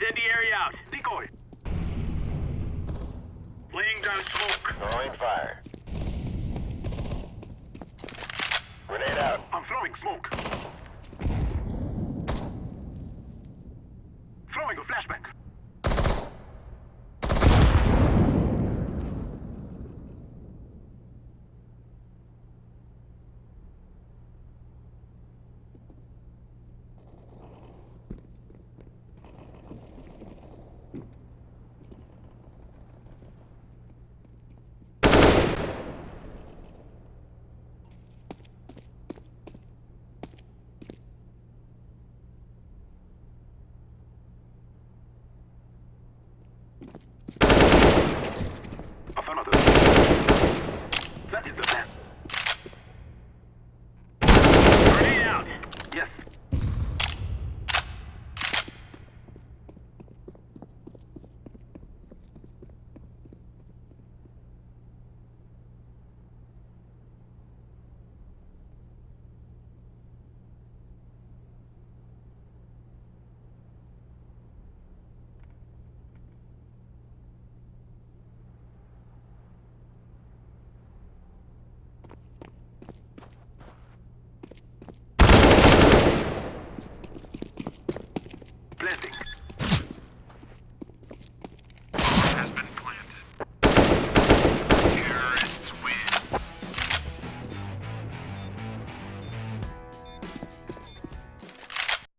Incendiary out. Decoy. Laying down smoke. Throwing fire. Grenade out. I'm throwing smoke. Throwing a flashbang. Yes.